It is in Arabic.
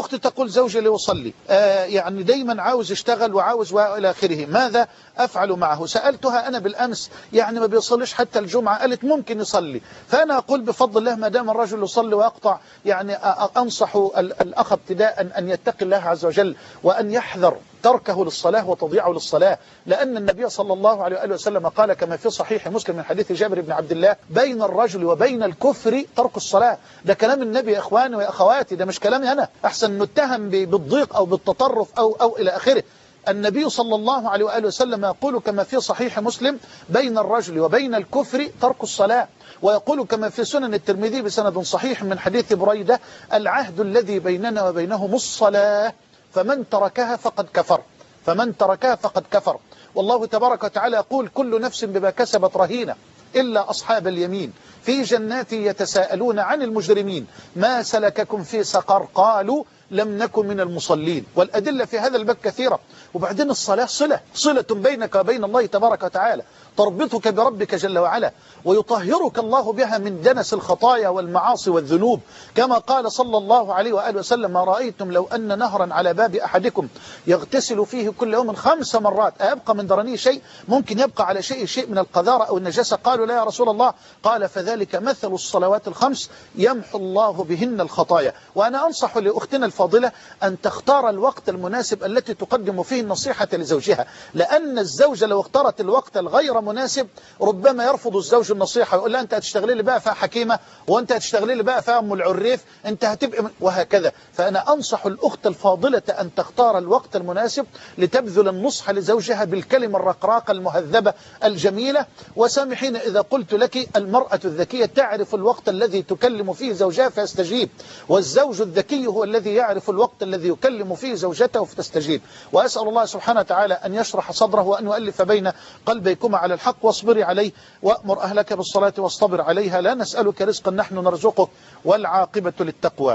أختي تقول زوجي لا يصلي آه يعني دايما عاوز يشتغل وعاوز وإلى آخره. ماذا أفعل معه؟ سألتها أنا بالأمس. يعني ما بيصليش حتى الجمعة. قالت ممكن يصلي. فأنا أقول بفضل الله ما دام الرجل يصلي ويقطع يعني أنصح الأخ ابتداء أن يتقي الله عز وجل وأن يحذر تركه للصلاة وتضيعه للصلاة. لأن النبي صلى الله عليه وآله وسلم قال كما في صحيح مسلم من حديث جابر بن عبد الله بين الرجل وبين الكفر ترك الصلاة. ده كلام النبي يا إخواني وأخواتي ده مش كلامي أنا. أحسن نتهم بالضيق أو بالتطرف أو, أو إلى آخره. النبي صلى الله عليه وآله وسلم يقول كما في صحيح مسلم بين الرجل وبين الكفر ترك الصلاة. ويقول كما في سنن الترمذي بسند صحيح من حديث بريدة العهد الذي بيننا وبينهم الصلاة فمن تركها فقد كفر. فمن تركها فقد كفر. والله تبارك وتعالى يقول كل نفس بما كسبت رهينة إلا أصحاب اليمين. في جنات يتساءلون عن المجرمين. ما سلككم في سقر؟ قالوا لم نكن من المصلين. والأدلة في هذا الباب كثيرة. وبعدين الصلاة صلة. صلة بينك وبين الله تبارك وتعالى. تربطك بربك جل وعلا. ويطهرك الله بها من دنس الخطايا والمعاصي والذنوب. كما قال صلى الله عليه وآله وسلم ما رأيتم لو أن نهرا على باب أحدكم يغتسل فيه كل يوم خمس مرات. أيبقى من درنيه شيء؟ ممكن يبقى على شيء شيء من القذارة أو النجاسة. قالوا لا يا رسول الله. قال فذلك مثل الصلوات الخمس يمحو الله بهن الخطايا. وأنا أنصح لأختنا الفاضلة أن تختار الوقت المناسب التي تقدم فيه النصيحة لزوجها. لأن الزوجة لو اختارت الوقت الغير مناسب ربما يرفض الزوج النصيحة ويقول لها أنت هتشتغلي لي بقى فيها حكيمة وأنت هتشتغلي لي بقى فيها أم العريف أنت هتبقى وهكذا. فأنا أنصح الأخت الفاضلة أن تختار الوقت المناسب لتبذل النصح لزوجها بالكلمة الرقراقة المهذبة الجميلة. وسامحين إذا قلت لك المرأة الذكية تعرف الوقت الذي تكلم فيه زوجها فيستجيب. والزوج الذكي هو الذي يعرف الوقت الذي يكلم فيه زوجته فتستجيب. وأسأل الله سبحانه وتعالى أن يشرح صدره وأن يؤلف بين قلبيكما على الحق واصبري عليه وأمر أهلك بالصلاة واصطبر عليها. لا نسألك رزقا نحن نرزقك والعاقبة للتقوى.